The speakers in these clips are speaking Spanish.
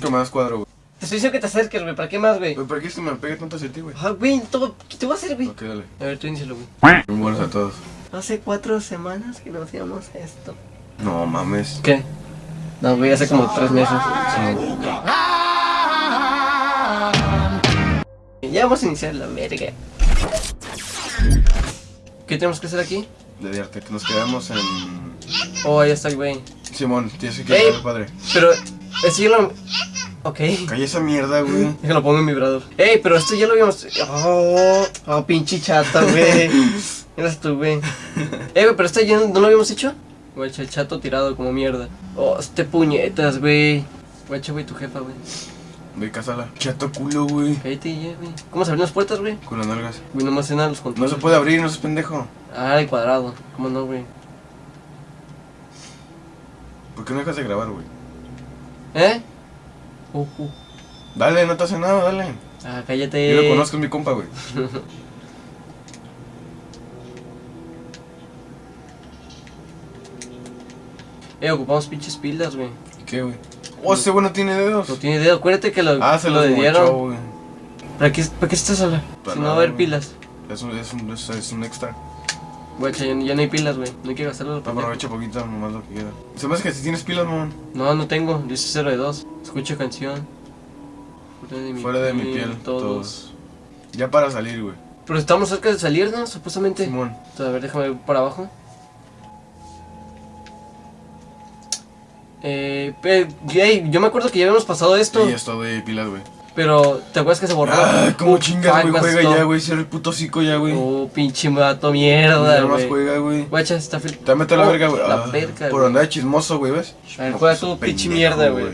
¿Qué más cuadro, güey? Te estoy diciendo que te acerques, güey. ¿Para qué más, güey? ¿para qué se me pegue tanto hacia ti, güey? Ah, güey, todo- ¿qué te voy a hacer, güey? Ok, dale. A ver, tú inícialo, güey. Muy buenos a todos. Hace cuatro semanas que no hacíamos esto. No mames. ¿Qué? No, güey, hace como tres meses. Ya vamos a iniciar la verga. ¿Qué tenemos que hacer aquí? De arte, que nos quedamos en. Oh, ahí está el güey. Simón, tienes que quedar padre. Pero, ese ya lo... Ok. Calla esa mierda, güey. Déjalo pongo en vibrador. Ey, pero esto ya lo habíamos... Oh, oh pinche chata, güey. Eras tú, güey. Ey, güey, pero esto ya no lo habíamos hecho. Güey, el chato tirado como mierda. Oh, este puñetas, güey. Güey, güey, tu jefa, güey. Ve, cásala. Chato culo, güey. Cállate ya, güey. ¿Cómo se abren las puertas, güey? Con las nalgas. Güey, nomás en los No controles. se puede abrir, no seas pendejo. Ah, el cuadrado. ¿Cómo no, güey? ¿Por qué no dejas de grabar, güey? ¿Eh? Uh, uh. Dale, no te hace nada, dale. Ah, cállate. Yo lo conozco, es mi compa, güey. Eh, ocupamos pinches pilas, güey. ¿Y qué, güey? Oh, ese güey no tiene dedos. No tiene dedo. Acuérdate que lo, Ah, se lo dieron. ¿Para qué, ¿Para qué estás? Para Si no va a haber pilas. Es un, es un, es, es un extra. Güey, ya, ya no hay pilas, güey. No hay que gastarlo. Aprovecha poquito, nomás lo que queda. Se me hace que si tienes pilas, mamón. No, no tengo. Dice 0 de 2. Escucha canción. Fuera de mi, Fuera de mi piel, Todos. todos. Ya para salir, güey. Pero estamos cerca de salir, ¿no? Supuestamente. Simón. A ver, déjame ver para abajo. Eh, ey, yo me acuerdo que ya habíamos pasado esto, Y esto de pilas, güey. Pero ¿te acuerdas que se borró? Ah, cómo Uh, chingas, güey. Juega ya, güey. Cierra el puto hocico ya, güey. Oh, pinche vato mierda, Nada más güey. juega, güey. Guacha, está fil... Te mete la Oh, verga, güey. La Ah, verga, Por güey. andar chismoso, güey, ¿ves? A ver, juega tu pinche mierda, güey.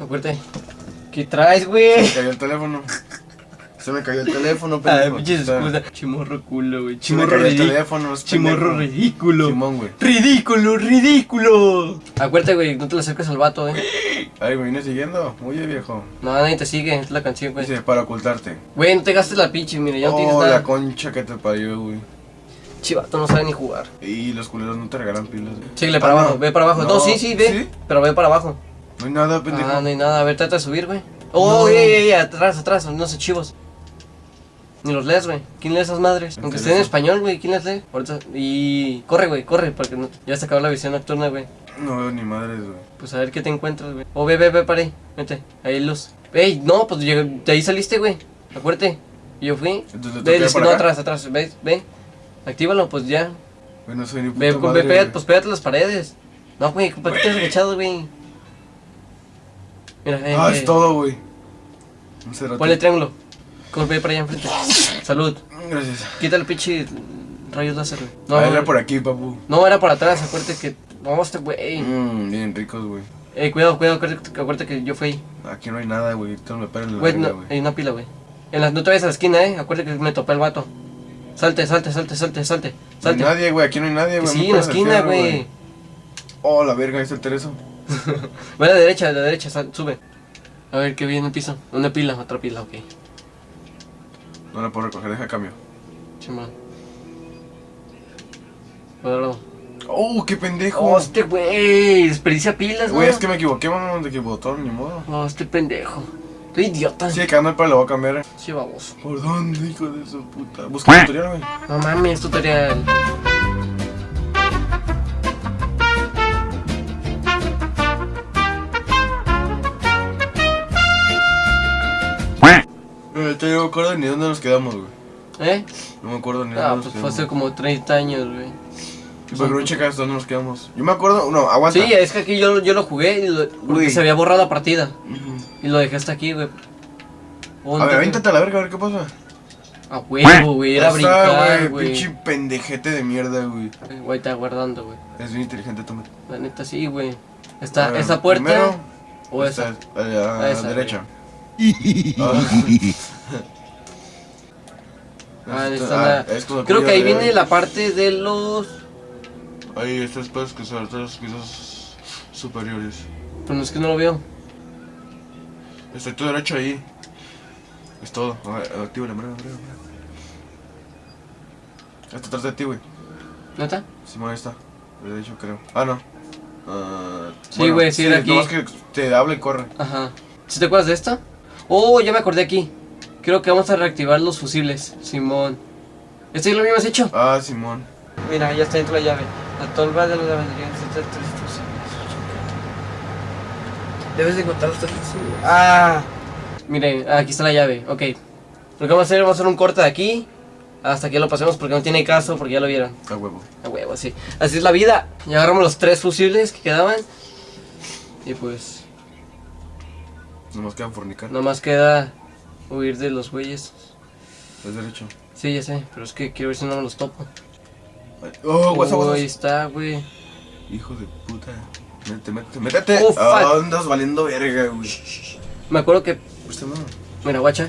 Acuérdate. ¿Qué traes, güey? Se cayó el teléfono. Se me cayó el teléfono, Ah, pendejo. excusa. Chimorro culo, güey. Se me Chimorro cayó el ridículo. teléfono, es Chimorro ridículo. Simón, güey. Ridículo, ridículo. Acuérdate, güey, no te le acerques al vato, eh. Ay, me viene siguiendo. Oye, viejo. No, nadie te sigue, es la canción, güey. Dice, para ocultarte. Güey, no te gastes la pinche, mira, ya no tienes oh, nada. la concha que te parió, güey. Chivato no sabe ni jugar. Y los culeros no te regalan pilas, güey. Síguele para Ah, abajo, no. ve para abajo. No, No, sí, sí, ve. ¿sí? Pero ve para abajo. No hay nada, pendejo. Ah, no hay nada. A ver, trata de subir, güey. Oh, No. ey, ey, ey, atrás, atrás, no sé chivos. Ni los lees, güey. ¿Quién lee esas madres? Aunque estén en español, güey. ¿Quién las lee? Ahorita. Y. Corre, güey, corre, porque no... ya se acabó la visión nocturna, güey. No veo ni madres, güey. Pues a ver qué te encuentras, güey. Oh, ve, ve, ve, para ahí. Vete. Ahí hay luz. Ey, no, pues de ahí saliste, güey. Acuérdate. Y yo fui. Entonces, ¿le Ve, por no, acá? atrás, atrás. Ve, ve. Actívalo, pues ya. Güey, no soy ni puta Ve, madre, ve, pégate, güey. pues pégate las paredes. No, güey, ¿para qué te has agachado, güey? Mira, eh, Ah, eh, es todo, güey. Un. Ponle triángulo. Ve para allá enfrente. Salud. Gracias. Quita el pinche rayos láser, güey. No, No, era por aquí, papu. no, era por atrás, acuérdate que. Vamos, este güey. Mmm, bien ricos, güey. Ey, cuidado, cuidado, acuérdate, acuérdate que yo fui ahí. Aquí no hay nada, güey. Esto me paren la Güey, no, hay una pila, güey. En la, no te vayas a la esquina, eh. Acuérdate que me topé el vato. Salte, salte, salte, salte, salte. No hay Salte. nadie, güey. Aquí no hay nadie, güey. sí, en la esquina, güey. Oh, la verga, ahí está el Tereso. Ve a la derecha, a la derecha, sal- sube. A ver qué viene el piso. Una pila, otra pila, ok. No la puedo recoger, deja cambio. Chimón. Cuadrado. Oh, qué pendejo. Oh, este güey. Desperdicia pilas, Güey, ¿no? es que me equivoqué, mamá, de que botón, ni modo. Oh, este pendejo. Qué idiota. Sí, quedando el palo, lo voy a cambiar. Sí, baboso. ¿Por dónde, hijo de su puta? Busca el tutorial, güey. No mames, tutorial. Eh, te no me acuerdo ni dónde nos quedamos, güey. ¿Eh? No me acuerdo ni dónde Ah, nos pues fue quedamos. hace como 30 años, güey. ¿Por qué no checas dónde nos quedamos? Yo me acuerdo, no, aguanta. Sí, es que aquí yo, yo lo jugué y lo- porque se había borrado la partida. Y lo dejé hasta aquí, güey. A ver, te- avéntate a la verga, a ver qué pasa. A huevo, güey. Era brincar, güey. Pinche pendejete de mierda, güey. Güey, está guardando, güey. Es bien inteligente, tú. La neta sí, güey. Está ver, esa puerta primero, o esa. A la, A esa, derecha. Ah, Esta- está ah, la- Creo que ahí de- viene la parte de los. Ahí, estos pedos que son los pisos superiores. Pero no es que no lo veo. Estoy tú derecho ahí. Es todo. A ver, Activa la mano. Está atrás de ti, güey. ¿Neta? Simón, ahí está. De hecho, creo. Ah, no. Ah, Sí, güey, sí, era aquí. nomás que te habla y corre. Ajá. ¿Sí te acuerdas de esto? Oh, ya me acordé aquí. Creo que vamos a reactivar los fusibles, Simón. ¿Esto ya lo habíamos hecho? Ah, Simón. Mira, ya está dentro la llave. La tolva de la lavandería necesita tres fusibles. Debes de encontrar los tres fusibles. Ah. Miren, aquí está la llave. Ok. Lo que vamos a hacer, vamos a hacer un corte de aquí. Hasta que lo pasemos porque no tiene caso, porque ya lo vieron. A huevo. A huevo, así. Así es la vida. Ya agarramos los tres fusibles que quedaban. Y pues, Nomás quedan fornicar. nomás queda huir de los güeyes. Es derecho. Sí, ya sé, pero es que quiero ver si no me los topo. Oh, guasa, guasa. está, güey. Hijo de puta. Métete, métete, métete. Oh, andas valiendo verga, güey. Me acuerdo que. Pues no. Mira, guacha.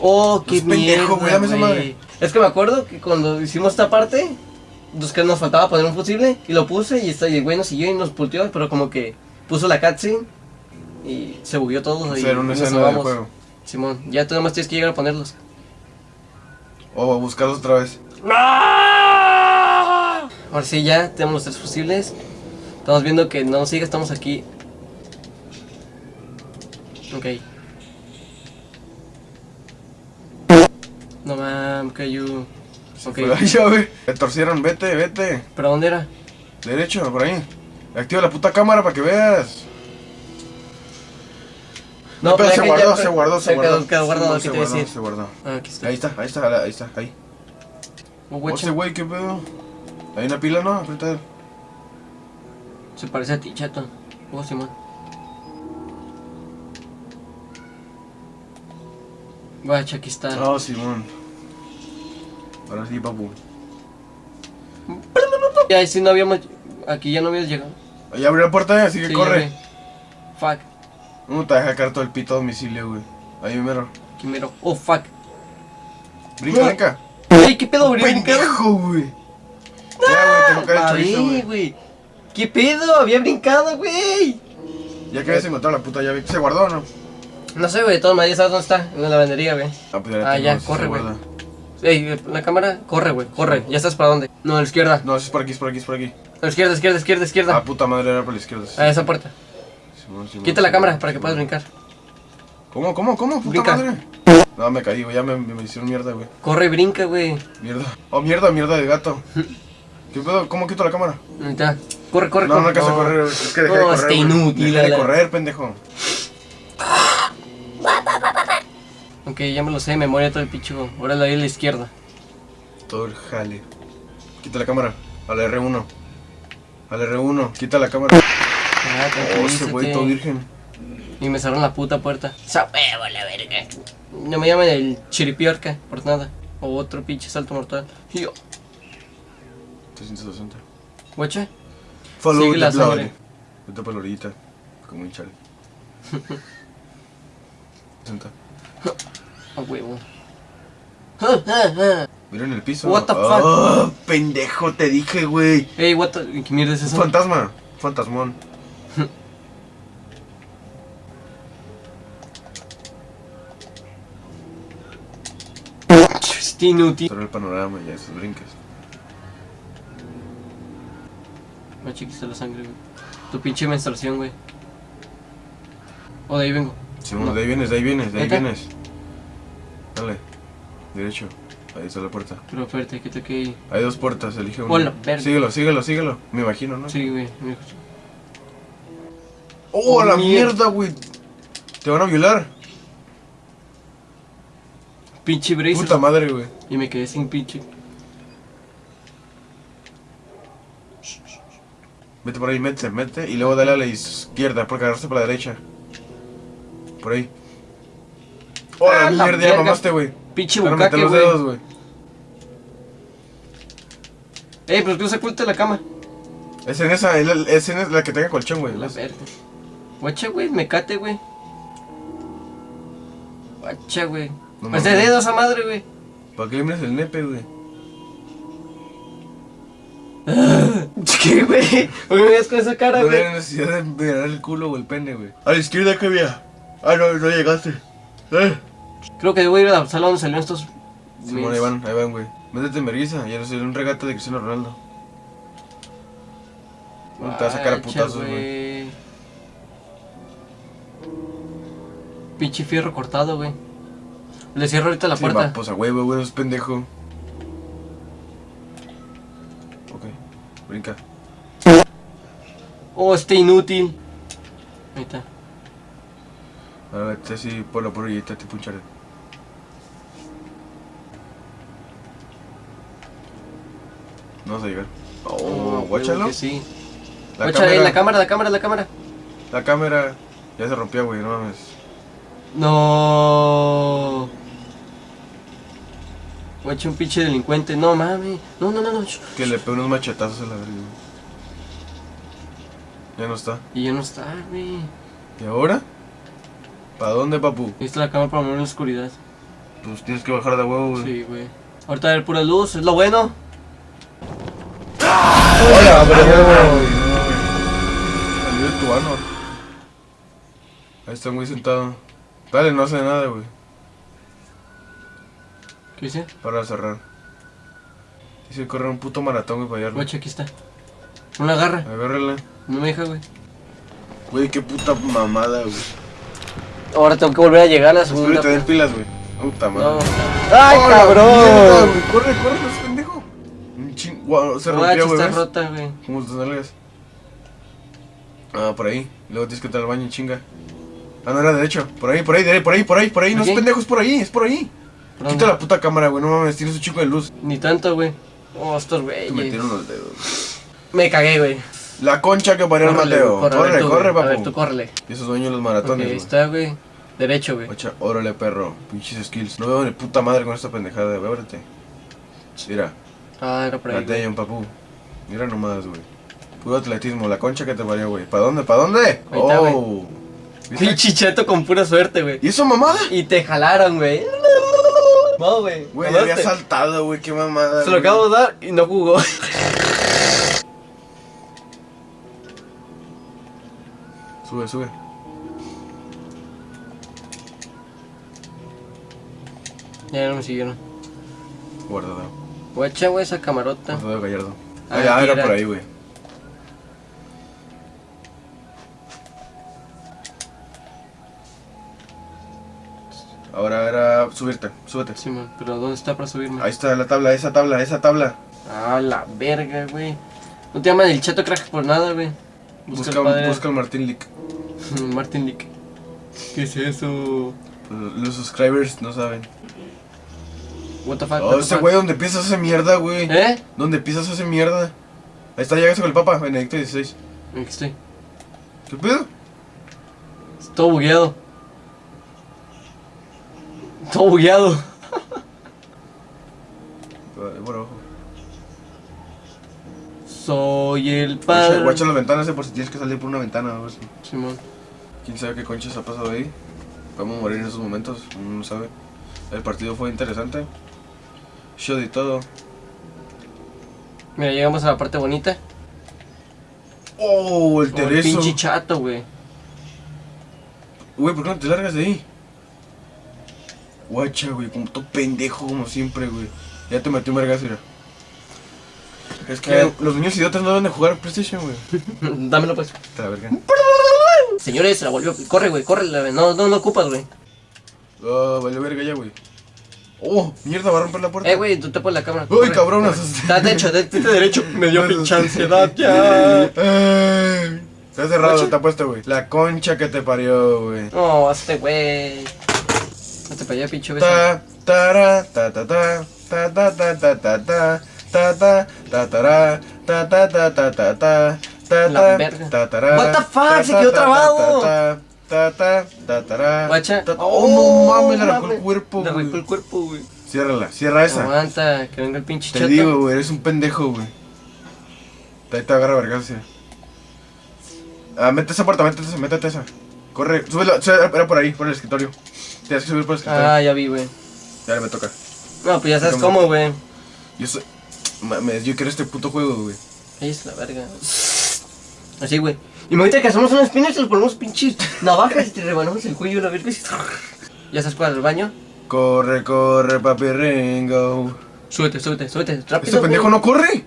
Oh, qué es pendejo, mierda, güey, dame esa güey. madre. Es que me acuerdo que cuando hicimos esta parte, pues que nos faltaba poner un fusible y lo puse y está y el güey nos siguió y nos pulteó, pero como que puso la cutscene y se bugueó todo y Hacer una nos escena del juego. Simón, ya tú nomás tienes que llegar a ponerlos. O buscarlos otra vez. Ahora sí, ya tenemos los tres fusibles. Estamos viendo que no nos sigue, estamos aquí. Ok. No mames, Cayu. Se Ok. la llave. Me torcieron, vete, vete. ¿Pero dónde era? Derecho, por ahí. Activa la puta cámara para que veas. No, pero se guardó, ya- se guardó, se guardó. Quedó guardado, se guardó, se guardó. Ah, aquí está. Ahí está, ahí está, ahí está, ahí. Ese güey, ¿qué pedo? Hay una pila, ¿no? Aprieta. Se parece a ti, chato. Oh, Simón. Guacha, aquí está. Oh, Simón. Ahora sí, papu. Ya, si no habíamos. Aquí ya no habíamos llegado. Ahí abrió la puerta, así que Sí, corre. Fuck. No te deja caer todo el pito a domicilio, güey. Ahí mero. Aquí mero. Oh, fuck. Brinca, brinca. Ey, ¿qué pedo, brincar? Pendejo, güey. Ya, güey, tengo que haber hecho eso, Ahí, güey. ¿Qué pedo? Había brincado, güey. Ya que habías encontrado la puta llave. ¿Se guardó o no? No sé, güey, de todas maneras, ¿sabes dónde está? En la lavandería, güey. Ah, pues ya Ah, ya, corre, güey. Ey, la cámara, corre, güey, corre. ¿Ya estás para dónde? No, a la izquierda. No, es por aquí, es por aquí, es por aquí. A la izquierda, izquierda, izquierda, Ah, izquierda. puta madre, era por la izquierda. sí. A esa puerta. Simón, Simón, Quita la cámara para que puedas brincar. ¿Cómo, cómo, cómo? Puta Brinca. madre. No, me caí, güey. Ya me, me hicieron mierda, güey. Corre brinca, güey. Mierda. Oh, mierda, mierda de gato. ¿Qué pedo? ¿Cómo quito la cámara? Corre, corre, No, corre. no alcanza a correr. Es que dejé de No, correr. está inútil, Dejé de correr, pendejo. Ok, ya me lo sé de memoria todo el picho. Ahora la a la izquierda. Todo el jale. Quita la cámara. Al R1. Al R1. Quita la cámara. Ah, Oh, ese güey todo virgen. Y me cerraron la puta puerta. Huevo, la verga. No me llaman el chiripiorca por nada. O otro pinche salto mortal. Y yo, 360. guacha. Follow Sigue la sangre. Vete por la orillita. Como un chale. 60. A huevo. Mira en el piso. What the fuck? Oh, pendejo, te dije, güey. Ey, what the... ¿Qué mierda es Un eso? fantasma. Fantasmón. Este inútil. Pero el panorama y esos brinques. Me chiquiste la sangre, güey. Tu pinche menstruación, güey. O de ahí vengo. Simón, No. de ahí vienes, de ahí vienes, de ahí vienes. Dale. Derecho. Ahí está la puerta. Pero espérate, que te quede. Hay dos puertas, elige una. Hola, verga. Síguelo, síguelo, síguelo. Me imagino, ¿no? Sí, güey. me escucho. ¡Oh, la Mierda. mierda, güey! Te van a violar. Pinche bracer. Puta madre, güey. Y me quedé sin pinche. Vete por ahí, mete, mete. Y luego dale a la izquierda, porque agarraste para la derecha. Por ahí. ¡Oh, Ah, la mierda! Ya mamaste, güey. Pinche bucaque, los dedos, güey. Ey, pero tú se oculta la cama. Es en esa, es la, es en la que tenga colchón, güey. La verga. Guacha, güey, me cate, güey. Guacha, güey. No Pues de dedos a madre, güey. ¿Para qué le miras el nepe, güey? ¿Qué, güey? ¿Por qué me ves con esa cara, No güey? hay necesidad de mirar el culo o el pene, güey. A la izquierda que había. Ah, no, no llegaste. Eh. Creo que debo ir a la sala donde salieron estos. Simón, ahí van, ahí van, güey. Métete en vergüenza, ya no sé, un regate de Cristiano Ronaldo. Te vas a sacar a putazos, güey. Pinche fierro cortado, güey. Le cierro ahorita la Sí, puerta. va, pues a huevo, güey, es pendejo. Ok, brinca. Oh, este inútil. Ahí está. Ahora vete así por la porrillita, te puncharé. No vas a llegar. Oh, huevo guáchalo. Sí. La cámara, la cámara, la cámara, la cámara. la cámara. Ya se rompió, güey, no mames. No. Guacha, un pinche delincuente. No mames. No, no, no, no. Que le pegue unos machetazos a la verga. Ya no está. Y ya no está, güey. ¿Y ahora? ¿Para dónde, papu? Ahí está la cámara para mover la oscuridad. Pues tienes que bajar de huevo, güey. Sí, güey. Ahorita haber pura luz, es lo bueno. Hola, bro. Salió de tu ano. Ahí está muy sentado. Dale, no hace nada, güey. ¿Qué dice? Para cerrar. Dice correr un puto maratón, güey, para hallarlo. Guacha, aquí está. No la agarra. Agárrala. No me deja, güey. Güey, qué puta mamada, güey. Ahora tengo que volver a llegar a la segunda. tener pilas, güey. Puta madre. No. ¡Ay, ¡Hola, mierda, cabrón! güey! Corre, corre, no es pendejo. Un se rompió, güey. está ¿ves? rota, güey. ¿Cómo te nalgas? Ah, por ahí. Luego tienes que entrar al baño en chinga. Ah, no era derecho. Por ahí, por ahí, por ahí, por ahí, por ahí. No es pendejo, es por ahí, es por ahí. ¿Por Quita la puta cámara, güey. No mames, tienes un chico de luz. Ni tanto, güey. Oh, estos Te güeyes. metieron los dedos. Me cagué, güey. La concha que parió el Mateo. güey, Corre, tú, corre, güey. A ver, tú papu. córrele. Y esos dueños de los maratones, ahí güey. está, güey. Derecho, güey. Ocha, órale, perro. Pinches skills. No veo ni puta madre con esta pendejada. Ve, ábrete. Mira, Ah, era por ahí. güey. Papu. Mira nomás, güey. Puro atletismo, la concha que te parió, güey. ¿Para dónde? ¿Para dónde? Ahí güey. oh. Pinche cheto con pura suerte, güey. ¿Y eso mamada? Y te jalaron, güey. No, güey. Güey, había saltado, güey, qué mamada. Se lo acabo de dar y no jugó. Sube, sube. Ya no me siguieron. Guardado. Guacha, güey, esa camarota. Guardado Gallardo. Ah, era. por ahí, güey. Subirte, súbete. Sí, man, pero ¿dónde está para subirme? Ahí está la tabla, esa tabla, esa tabla. Ah, la verga, güey. No te llaman el chato crack por nada, güey. Busca, Busca, el padre. busca el Martín Lick. Martin Lick. ¿Qué es eso? Pues, Los subscribers no saben. What the fuck? Oh, ese güey donde piensas hace mierda, güey. ¿Eh? ¿Dónde piensas hace mierda? Ahí está, llegaste con el Papa, Benedicto XVI. Aquí estoy. ¿Qué pedo? Todo bugueado. Todo bugueado. Soy el padre. guacha las ventanas, eh, por si tienes que salir por una ventana o algo así. Simón. ¿Quién sabe qué conchas ha pasado ahí? Vamos a morir en esos momentos, uno no sabe. El partido fue interesante. Shot y todo. Mira, llegamos a la parte bonita. ¡Oh, el Oh, el Tereso! pinche chato, güey. Güey, ¿por qué no te largas de ahí? Guacha, güey, como todo pendejo, como siempre, güey. Ya te metió un vergazo. Es que Eh. los niños idiotas no deben de jugar PlayStation, güey. Dámelo, pues. Te la verga. Señores, se la volvió. Corre, güey, corre. la- No, no, no ocupas, güey. Oh, vale verga ya, güey. Oh, mierda, va a romper la puerta. Eh, güey, tú te pones la cámara. Uy, cabrón, asusté. Está derecho, de, de derecho. Me dio Me pinche ansiedad ya. Ay, Está cerrado, está puesto, güey. La concha que te parió, güey. No, este güey. Para allá, pinche beso. Ta, ta, ta, ta, ta, ta, ta, ta, ta, ta, ta, ta, ta, ta, ta, ta, ta, ta, ta, ta, La ta, verga. What the fuck, ta, se ta, quedó ta, trabado. ta, ta, ta, ta, Guacha. ta- Oh, no mames, le arrancó el cuerpo, Le arrancó el cuerpo, güey. Ciérrala, cierra esa. Aguanta, que venga el pinche Te chato. digo, güey, eres un pendejo, güey. Ahí te agarra vergas. Ah, mete esa puerta, métete esa, métete esa. Corre, súbela, sube- era por ahí, por el escritorio. Tienes que subir por el escritorio. Ah, ya vi, güey. Ya me toca. No, pues ya sabes ¿Cómo? cómo, güey. Yo soy. Mames, yo quiero este puto juego, güey. Ahí es la verga. Así, güey. Y ahorita que hacemos unas pinas y le ponemos pinches navajas y te rebanamos el cuello, la verga. ¿Ya sabes cuál? ¿El baño? Corre, corre, papi Ringo. Súbete, súbete, súbete. Rápido. Este pendejo güey. no corre.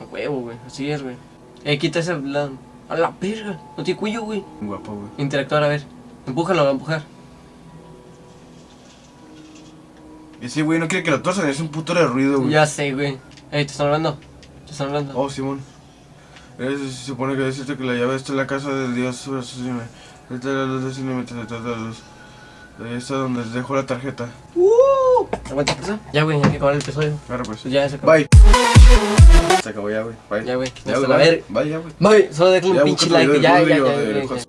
A huevo, güey. Así es, güey. Eh, quita ese lado. A la verga. No tiene cuello, güey. Guapo, güey. Interactuar, a ver. Empújalo, a empujar. Y sí, güey, no quiere que lo torsan, es un puto de ruido, güey. Ya sé, güey. Ey, te están hablando. Te están hablando. Oh, Simón. Se supone que decirte que la llave está en la casa del dios. Esta es la luz de. Ahí está donde les dejo la tarjeta. ¡Uh! ¿Aguanta eso? Ya, güey, hay que acabar el episodio. Claro, pues. Ya se acabó. Bye. Se acabó ya, güey. Bye. Ya, güey. Ya, güey. bye. ver. Bye, ya, güey. Bye, solo déjale un pinche like. Ya, ya, ya,